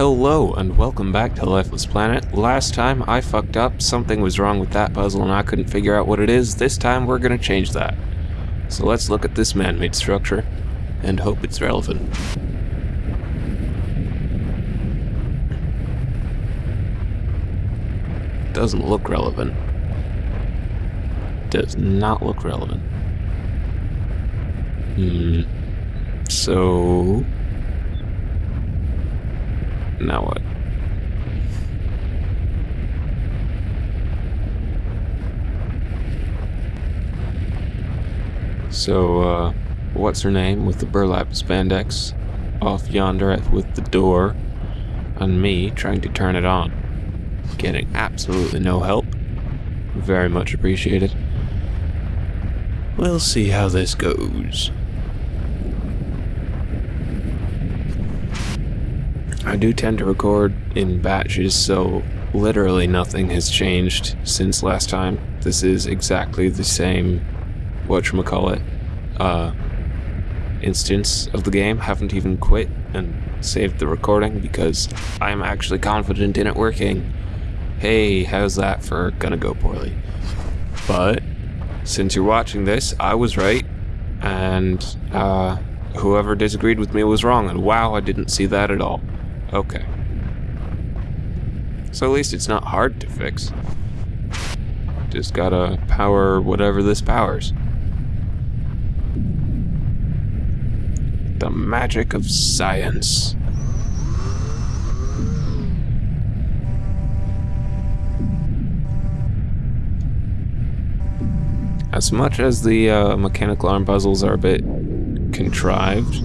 Hello and welcome back to Lifeless Planet. Last time I fucked up, something was wrong with that puzzle and I couldn't figure out what it is. This time we're gonna change that. So let's look at this man-made structure and hope it's relevant. Doesn't look relevant. Does not look relevant. Hmm. So... Now what? So, uh, what's her name with the burlap spandex off yonder with the door, and me trying to turn it on. Getting absolutely no help. Very much appreciated. We'll see how this goes. I do tend to record in batches, so literally nothing has changed since last time. This is exactly the same, whatchamacallit, uh, instance of the game. Haven't even quit and saved the recording because I'm actually confident in it working. Hey, how's that for gonna go poorly? But, since you're watching this, I was right, and, uh, whoever disagreed with me was wrong, and wow, I didn't see that at all. Okay. So at least it's not hard to fix. Just gotta power whatever this powers. The magic of science. As much as the uh, mechanical arm puzzles are a bit contrived,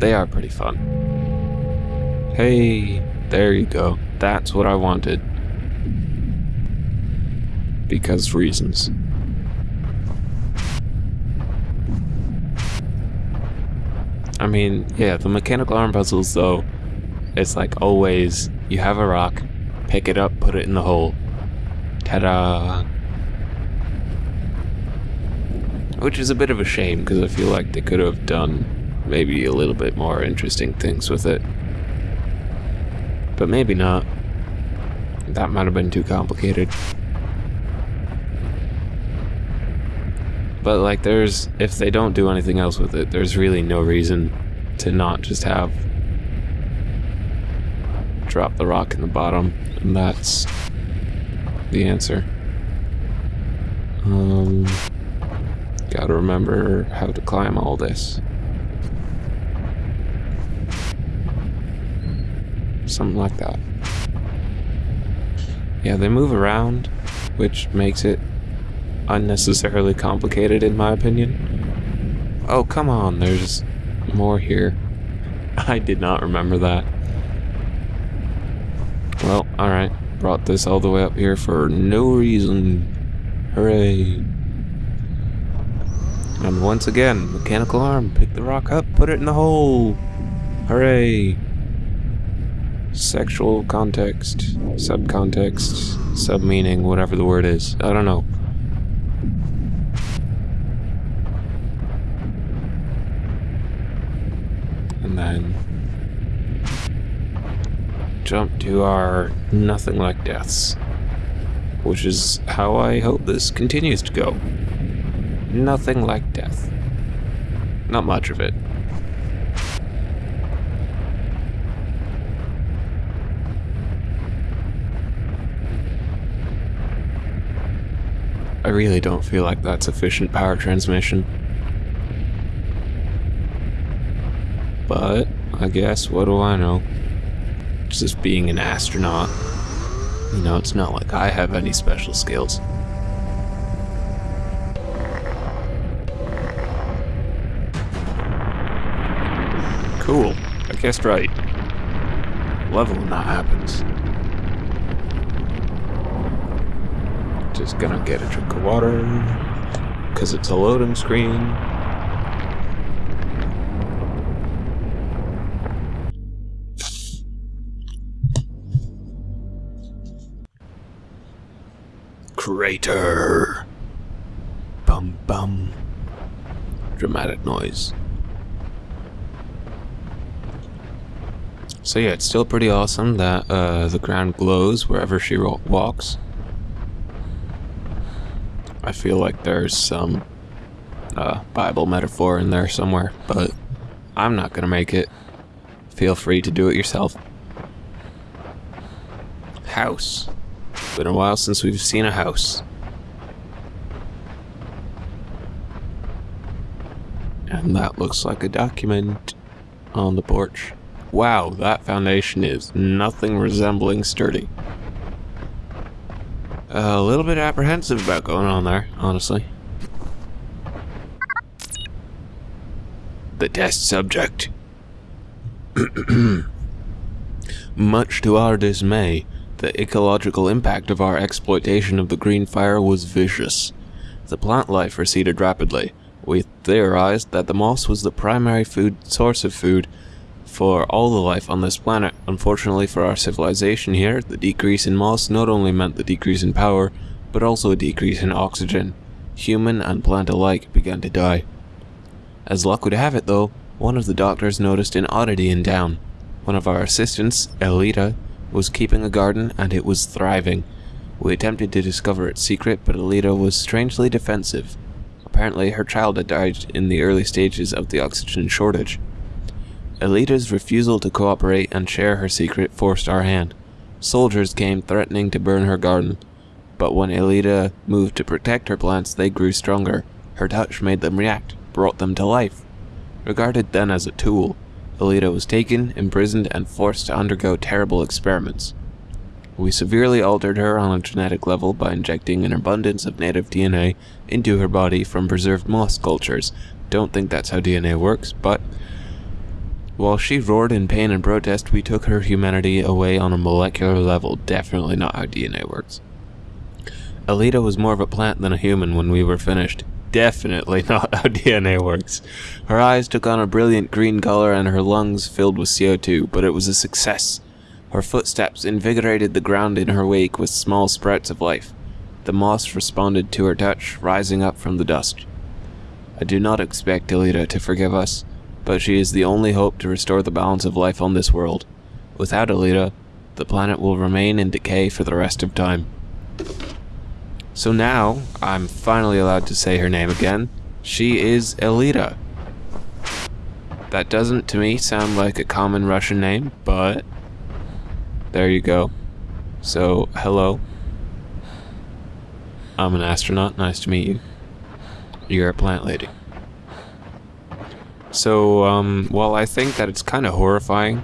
they are pretty fun. Hey, there you go. That's what I wanted. Because reasons. I mean, yeah, the mechanical arm puzzles, though, it's like always, you have a rock, pick it up, put it in the hole. Ta-da! Which is a bit of a shame, because I feel like they could have done maybe a little bit more interesting things with it. But maybe not. That might have been too complicated. But like there's, if they don't do anything else with it, there's really no reason to not just have drop the rock in the bottom, and that's the answer. Um, gotta remember how to climb all this. Something like that. Yeah, they move around, which makes it unnecessarily complicated in my opinion. Oh, come on, there's more here. I did not remember that. Well, alright. Brought this all the way up here for no reason. Hooray. And once again, mechanical arm, pick the rock up, put it in the hole. Hooray sexual context, subcontext, sub-meaning, whatever the word is. I don't know. And then jump to our nothing like deaths, which is how I hope this continues to go. Nothing like death. Not much of it. I really don't feel like that's efficient power transmission. But, I guess, what do I know? Just being an astronaut. You know, it's not like I have any special skills. Cool. I guessed right. Level when that happens. Just gonna get a drink of water, because it's a loading screen. Crater. Bum bum. Dramatic noise. So yeah, it's still pretty awesome that uh, the ground glows wherever she walks. I feel like there's some uh, Bible metaphor in there somewhere, but I'm not gonna make it. Feel free to do it yourself. House. Been a while since we've seen a house. And that looks like a document on the porch. Wow, that foundation is nothing resembling sturdy. A little bit apprehensive about going on there, honestly. The test subject. Much to our dismay, the ecological impact of our exploitation of the green fire was vicious. The plant life receded rapidly. We theorized that the moss was the primary food source of food for all the life on this planet. Unfortunately for our civilization here, the decrease in moss not only meant the decrease in power, but also a decrease in oxygen. Human and plant alike began to die. As luck would have it though, one of the doctors noticed an oddity in town. One of our assistants, Elita, was keeping a garden and it was thriving. We attempted to discover its secret, but Elita was strangely defensive. Apparently, her child had died in the early stages of the oxygen shortage. Elita's refusal to cooperate and share her secret forced our hand. Soldiers came threatening to burn her garden, but when Elita moved to protect her plants, they grew stronger. Her touch made them react, brought them to life. Regarded then as a tool, Elita was taken, imprisoned, and forced to undergo terrible experiments. We severely altered her on a genetic level by injecting an abundance of native DNA into her body from preserved moss cultures. Don't think that's how DNA works, but while she roared in pain and protest, we took her humanity away on a molecular level. Definitely not how DNA works. Elita was more of a plant than a human when we were finished. Definitely not how DNA works. Her eyes took on a brilliant green color and her lungs filled with CO2, but it was a success. Her footsteps invigorated the ground in her wake with small sprouts of life. The moss responded to her touch, rising up from the dust. I do not expect Elita to forgive us but she is the only hope to restore the balance of life on this world. Without Elita, the planet will remain in decay for the rest of time. So now, I'm finally allowed to say her name again. She is Elita. That doesn't, to me, sound like a common Russian name, but there you go. So, hello. I'm an astronaut. Nice to meet you. You're a plant lady. So, um, while I think that it's kind of horrifying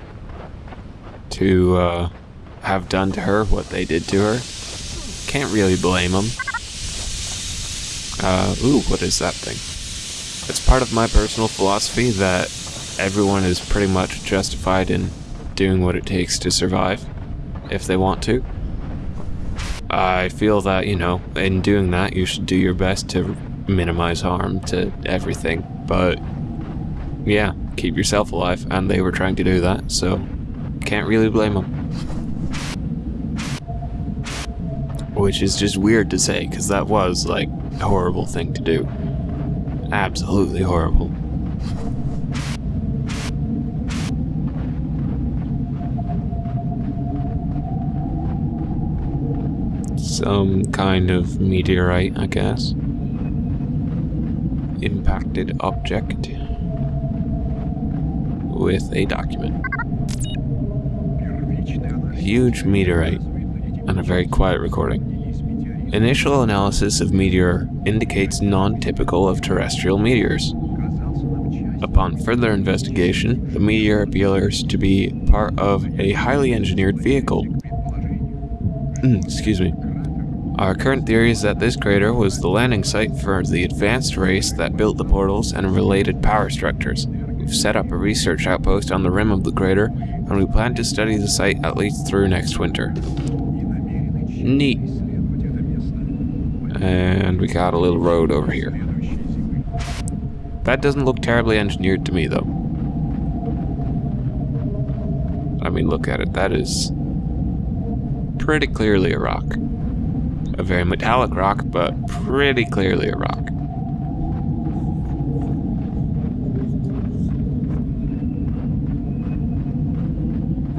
to uh, have done to her what they did to her, can't really blame them. Uh, ooh, what is that thing? It's part of my personal philosophy that everyone is pretty much justified in doing what it takes to survive, if they want to. I feel that, you know, in doing that, you should do your best to minimize harm to everything, but yeah, keep yourself alive, and they were trying to do that, so can't really blame them. Which is just weird to say, because that was, like, a horrible thing to do. Absolutely horrible. Some kind of meteorite, I guess. Impacted object with a document. Huge meteorite, and a very quiet recording. Initial analysis of meteor indicates non-typical of terrestrial meteors. Upon further investigation, the meteor appears to be part of a highly engineered vehicle. Hmm, excuse me. Our current theory is that this crater was the landing site for the advanced race that built the portals and related power structures. We've set up a research outpost on the rim of the crater, and we plan to study the site at least through next winter. Neat. And we got a little road over here. That doesn't look terribly engineered to me, though. I mean, look at it. That is pretty clearly a rock. A very metallic rock, but pretty clearly a rock.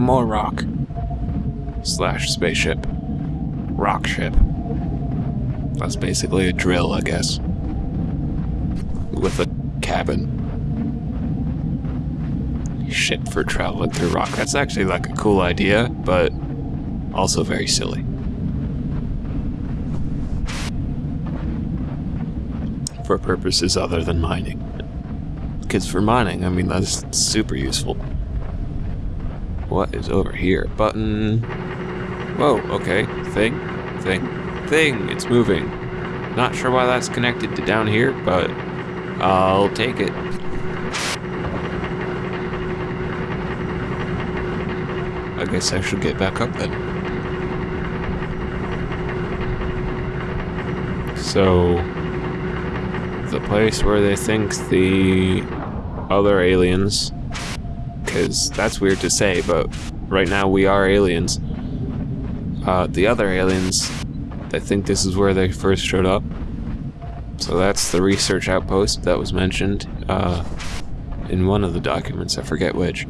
More rock. Slash spaceship. Rock ship. That's basically a drill, I guess. With a cabin. Shit for traveling through rock. That's actually like a cool idea, but also very silly. For purposes other than mining. Because for mining, I mean, that's super useful. What is over here? Button. Whoa, okay. Thing, thing, thing. It's moving. Not sure why that's connected to down here, but I'll take it. I guess I should get back up then. So, the place where they think the other aliens, because that's weird to say, but right now we are aliens. Uh, the other aliens, I think this is where they first showed up. So that's the research outpost that was mentioned uh, in one of the documents, I forget which.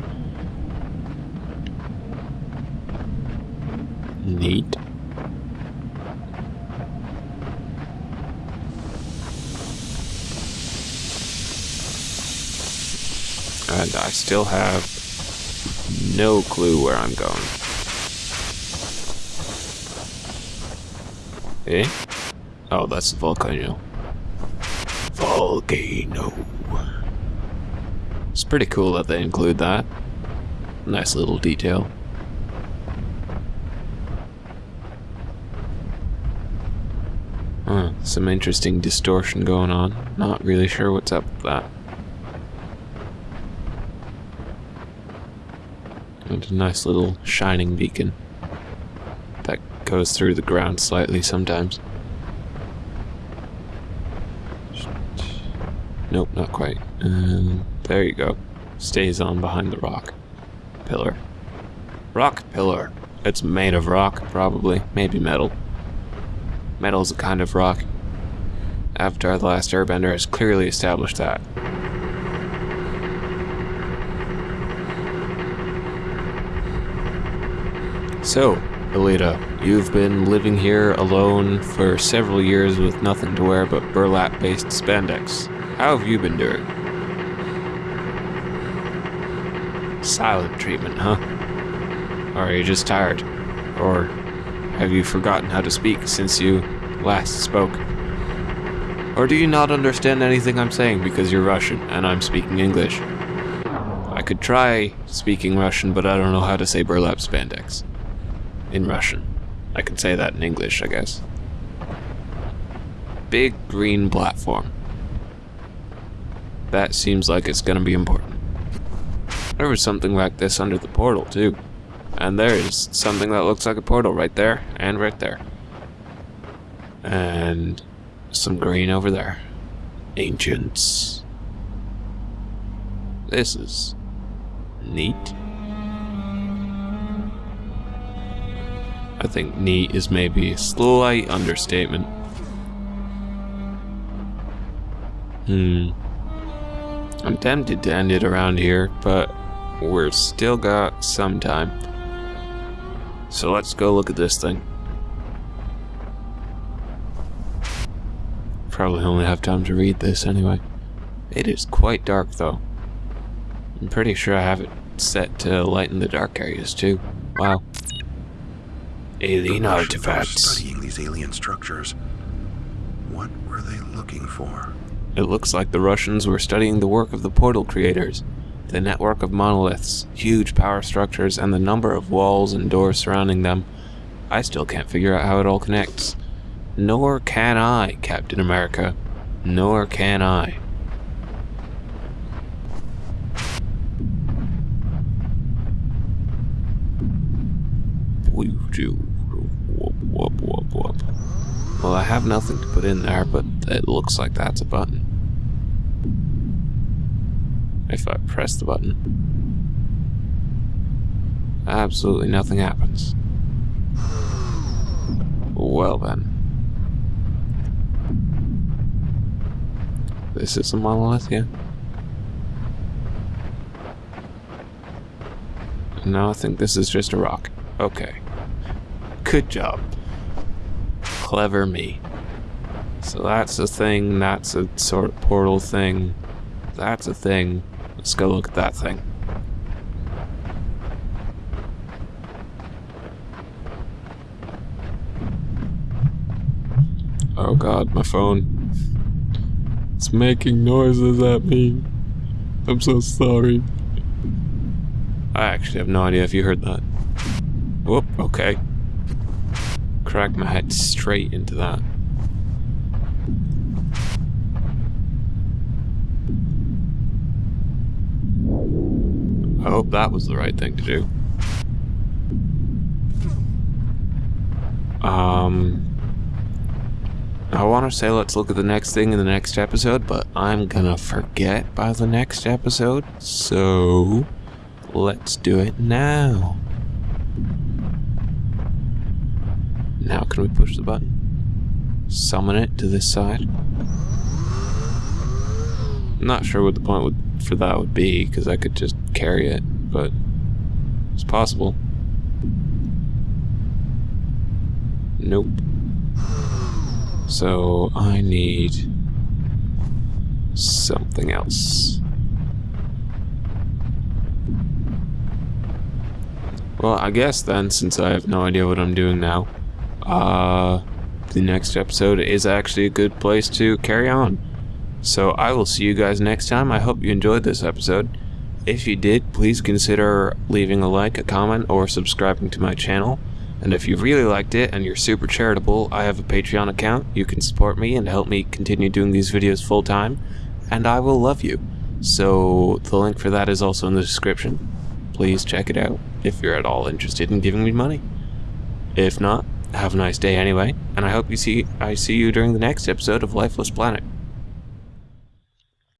Neat. And I still have no clue where I'm going. Eh? Oh, that's the volcano. Volcano. It's pretty cool that they include that. Nice little detail. Huh, some interesting distortion going on. Not really sure what's up with that. And a nice little shining beacon that goes through the ground slightly sometimes. Nope, not quite. There you go. Stays on behind the rock. Pillar. Rock pillar. It's made of rock, probably. Maybe metal. Metal's a kind of rock. Avatar The Last Airbender has clearly established that. So, Elita, you've been living here alone for several years with nothing to wear but burlap-based spandex. How have you been doing? Silent treatment, huh? Or are you just tired? Or have you forgotten how to speak since you last spoke? Or do you not understand anything I'm saying because you're Russian and I'm speaking English? I could try speaking Russian, but I don't know how to say burlap spandex in Russian. I can say that in English, I guess. Big green platform. That seems like it's gonna be important. There was something like this under the portal, too. And there is something that looks like a portal right there, and right there. And some green over there. Ancients. This is neat. I think neat is maybe a slight understatement. Hmm. I'm tempted to end it around here, but we're still got some time. So let's go look at this thing. Probably only have time to read this anyway. It is quite dark though. I'm pretty sure I have it set to lighten the dark areas too. Wow. Alien The artifacts. Studying these alien structures. What were they looking for? It looks like the Russians were studying the work of the portal creators, the network of monoliths, huge power structures, and the number of walls and doors surrounding them. I still can't figure out how it all connects. Nor can I, Captain America. Nor can I. Whoop, whoop, whoop. Well, I have nothing to put in there, but it looks like that's a button. If I press the button, absolutely nothing happens. Well then. This is a monolith, yeah? No, I think this is just a rock. Okay. Good job. Clever me. So that's a thing, that's a sort of portal thing. That's a thing. Let's go look at that thing. Oh god, my phone. It's making noises at me. I'm so sorry. I actually have no idea if you heard that. Whoop, okay. Crack my head straight into that. I hope that was the right thing to do. Um, I want to say let's look at the next thing in the next episode, but I'm gonna forget by the next episode, so let's do it now. Now can we push the button? Summon it to this side? I'm not sure what the point would, for that would be, because I could just carry it, but it's possible. Nope. So I need something else. Well, I guess then, since I have no idea what I'm doing now, uh, the next episode is actually a good place to carry on. So I will see you guys next time. I hope you enjoyed this episode. If you did, please consider leaving a like, a comment, or subscribing to my channel. And if you really liked it and you're super charitable, I have a Patreon account. You can support me and help me continue doing these videos full time, and I will love you. So the link for that is also in the description. Please check it out if you're at all interested in giving me money. If not, have a nice day anyway, and I hope you see I see you during the next episode of Lifeless Planet.